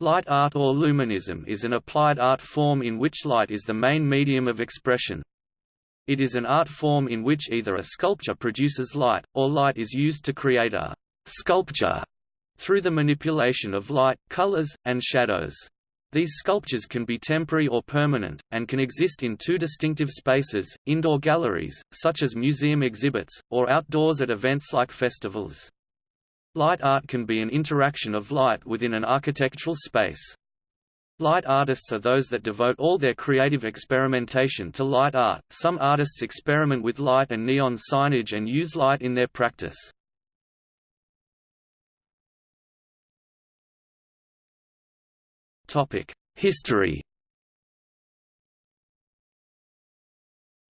Light art or luminism is an applied art form in which light is the main medium of expression. It is an art form in which either a sculpture produces light, or light is used to create a sculpture through the manipulation of light, colors, and shadows. These sculptures can be temporary or permanent, and can exist in two distinctive spaces, indoor galleries, such as museum exhibits, or outdoors at events like festivals. Light art can be an interaction of light within an architectural space. Light artists are those that devote all their creative experimentation to light art. Some artists experiment with light and neon signage and use light in their practice. Topic: History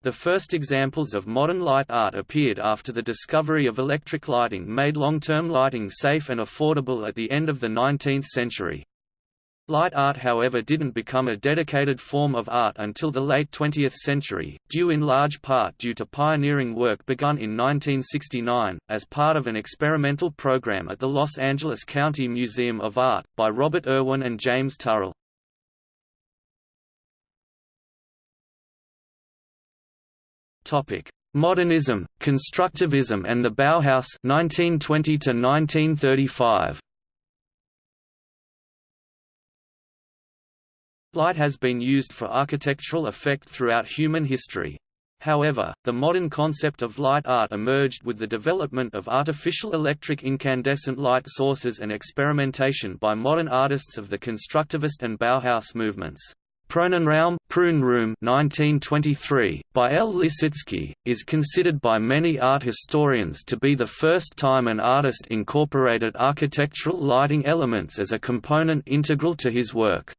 The first examples of modern light art appeared after the discovery of electric lighting made long-term lighting safe and affordable at the end of the 19th century. Light art however didn't become a dedicated form of art until the late 20th century, due in large part due to pioneering work begun in 1969, as part of an experimental program at the Los Angeles County Museum of Art, by Robert Irwin and James Turrell. Topic: Modernism, Constructivism and the Bauhaus 1920 to 1935. Light has been used for architectural effect throughout human history. However, the modern concept of light art emerged with the development of artificial electric incandescent light sources and experimentation by modern artists of the constructivist and Bauhaus movements. Prounenraum, Proun Room 1923, by El Lissitzky, is considered by many art historians to be the first time an artist incorporated architectural lighting elements as a component integral to his work.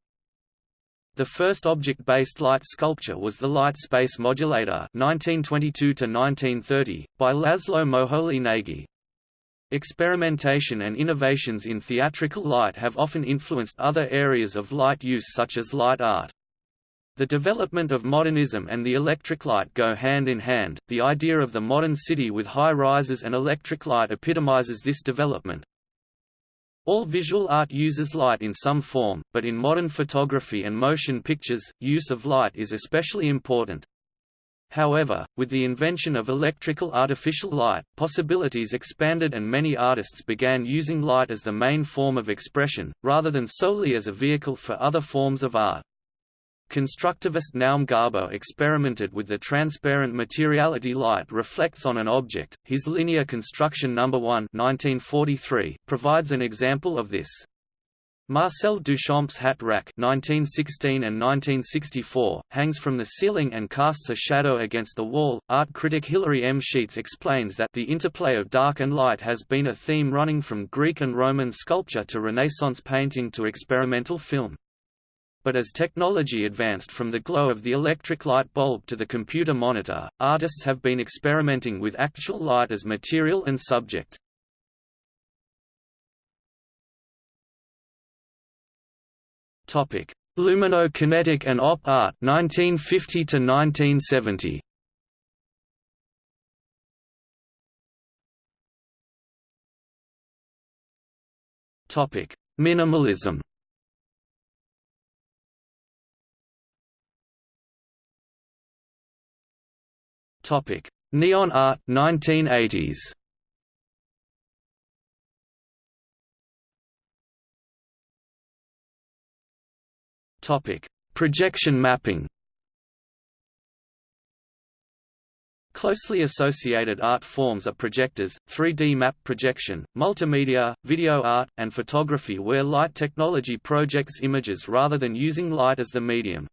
The first object-based light sculpture was the Light Space Modulator 1922 by Laszlo Moholy Nagy. Experimentation and innovations in theatrical light have often influenced other areas of light use such as light art. The development of modernism and the electric light go hand in hand. The idea of the modern city with high rises and electric light epitomizes this development. All visual art uses light in some form, but in modern photography and motion pictures, use of light is especially important. However, with the invention of electrical artificial light, possibilities expanded and many artists began using light as the main form of expression, rather than solely as a vehicle for other forms of art. Constructivist Naum Gabo experimented with the transparent materiality light reflects on an object. His linear construction number 1 1943 provides an example of this. Marcel Duchamp's hat rack 1916 and 1964, hangs from the ceiling and casts a shadow against the wall. Art critic Hilary M. Sheets explains that the interplay of dark and light has been a theme running from Greek and Roman sculpture to Renaissance painting to experimental film. But as technology advanced from the glow of the electric light bulb to the computer monitor, artists have been experimenting with actual light as material and subject. Topic: Lumino-kinetic and op art 1950 to 1970. Topic: Minimalism. Topic: Neon art 1980s. Topic: Projection mapping. Closely associated art forms are projectors, 3D map projection, multimedia, video art, and photography where light technology projects images rather than using light as the medium.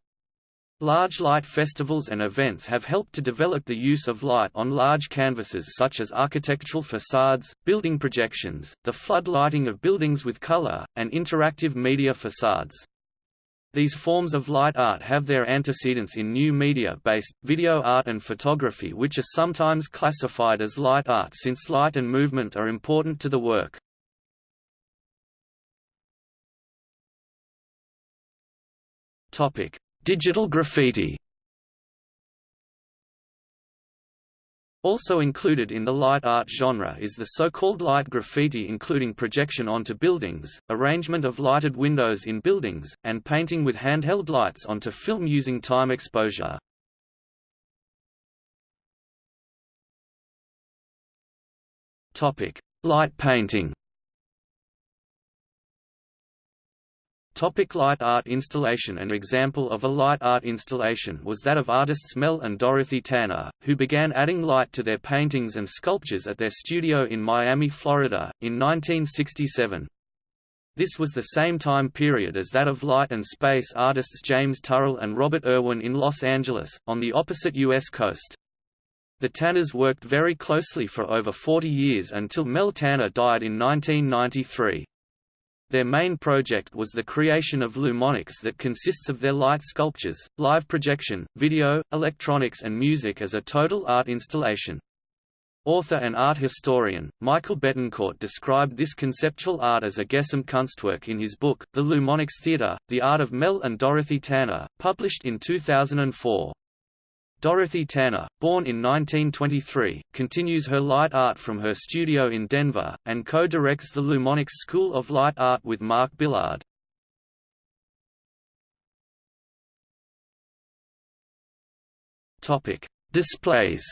Large light festivals and events have helped to develop the use of light on large canvases such as architectural facades, building projections, the flood lighting of buildings with color, and interactive media facades. These forms of light art have their antecedents in new media-based, video art and photography which are sometimes classified as light art since light and movement are important to the work. Topic: Digital graffiti Also included in the light art genre is the so-called light graffiti including projection onto buildings, arrangement of lighted windows in buildings, and painting with handheld lights onto film using time exposure. Light painting Topic light art installation An example of a light art installation was that of artists Mel and Dorothy Tanner, who began adding light to their paintings and sculptures at their studio in Miami, Florida, in 1967. This was the same time period as that of light and space artists James Turrell and Robert Irwin in Los Angeles, on the opposite U.S. coast. The Tanners worked very closely for over 40 years until Mel Tanner died in 1993. Their main project was the creation of Lumonics that consists of their light sculptures, live projection, video, electronics and music as a total art installation. Author and art historian, Michael Betancourt described this conceptual art as a Gesamtkunstwerk in his book, The Lumonics Theatre, The Art of Mel and Dorothy Tanner, published in 2004. Dorothy Tanner, born in 1923, continues her light art from her studio in Denver, and co-directs the Lumonics School of Light Art with Mark Billard. Displays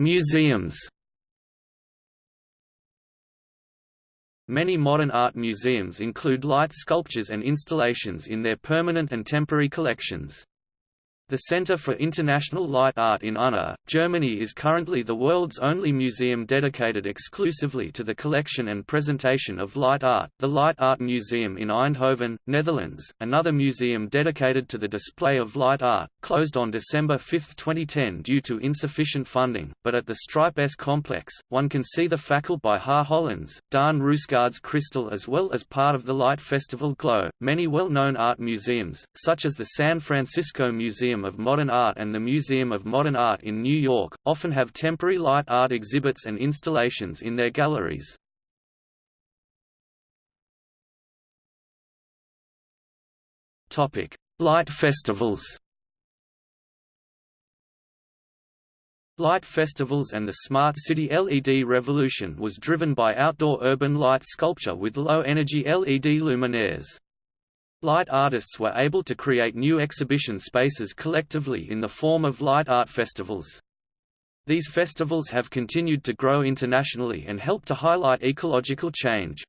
Museums Many modern art museums include light sculptures and installations in their permanent and temporary collections. The Center for International Light Art in Unna, Germany is currently the world's only museum dedicated exclusively to the collection and presentation of light art. The Light Art Museum in Eindhoven, Netherlands, another museum dedicated to the display of light art, closed on December 5, 2010 due to insufficient funding, but at the Strijp S complex, one can see the Fakkel by Har Hollands, Daan Roosegaarde's Crystal as well as part of the Light Festival Glow. Many well-known art museums, such as the San Francisco Museum Museum of Modern Art and the Museum of Modern Art in New York, often have temporary light art exhibits and installations in their galleries. Light festivals Light festivals and the Smart City LED revolution was driven by outdoor urban light sculpture with low-energy LED luminaires. Light artists were able to create new exhibition spaces collectively in the form of light art festivals. These festivals have continued to grow internationally and help to highlight ecological change.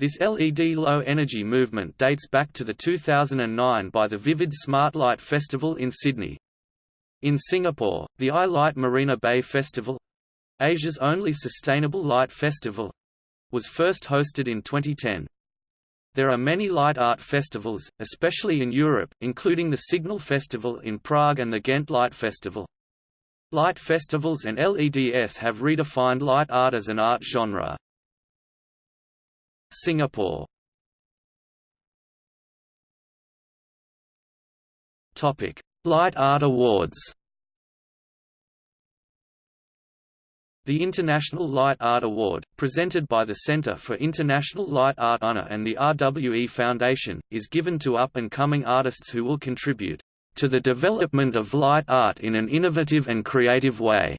This LED low-energy movement dates back to the 2009 by the Vivid Smart Light Festival in Sydney. In Singapore, the I-Light Marina Bay Festival—Asia's only sustainable light festival—was first hosted in 2010. There are many light art festivals, especially in Europe, including the Signal Festival in Prague and the Ghent Light Festival. Light festivals and LEDs have redefined light art as an art genre. Singapore Light Art Awards The International Light Art Award, presented by the Center for International Light Art Unna and the RWE Foundation, is given to up-and-coming artists who will contribute to the development of light art in an innovative and creative way,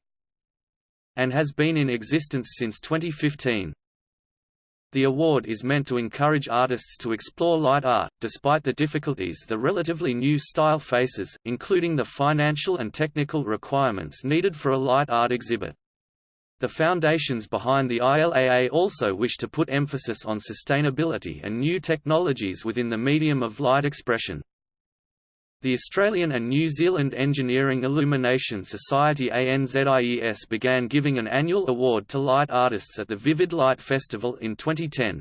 and has been in existence since 2015. The award is meant to encourage artists to explore light art, despite the difficulties the relatively new style faces, including the financial and technical requirements needed for a light art exhibit. The foundations behind the ILAA also wish to put emphasis on sustainability and new technologies within the medium of light expression. The Australian and New Zealand Engineering Illumination Society ANZIES began giving an annual award to light artists at the Vivid Light Festival in 2010.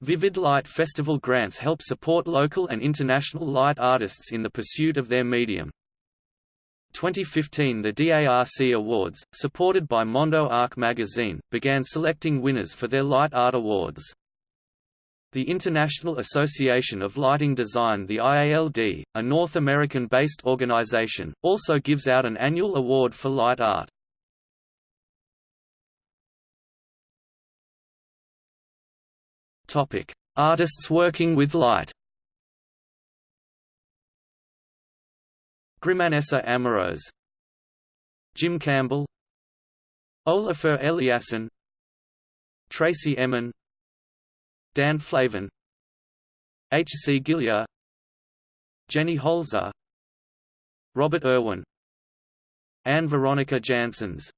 Vivid Light Festival grants help support local and international light artists in the pursuit of their medium. 2015 The DARC Awards, supported by Mondo Arc magazine, began selecting winners for their Light Art Awards. The International Association of Lighting Design the IALD, a North American-based organization, also gives out an annual award for light art. Artists working with light Grimanesa Amorós Jim Campbell Olafur Eliasson Tracey Emin Dan Flavin H. C. Gillier Jenny Holzer Robert Irwin Ann Veronica Janssens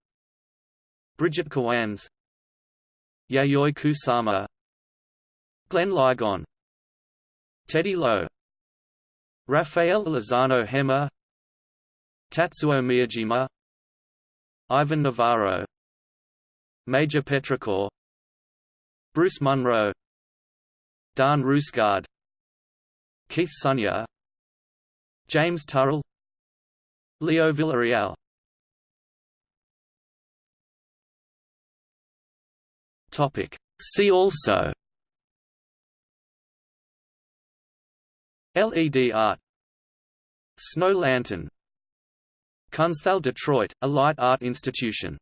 Brigitte Kowanz Yayoi Kusama Glenn Ligon Teddy Lo Rafael Lozano-Hemmer Tatsuo Miyajima Ivan Navarro Major Petrichor Bruce Munro Daan Roosegaarde Keith Sonnier James Turrell Leo Villarreal. Topic. See also LED art. Snow Lantern Kunsthal Detroit, a light art institution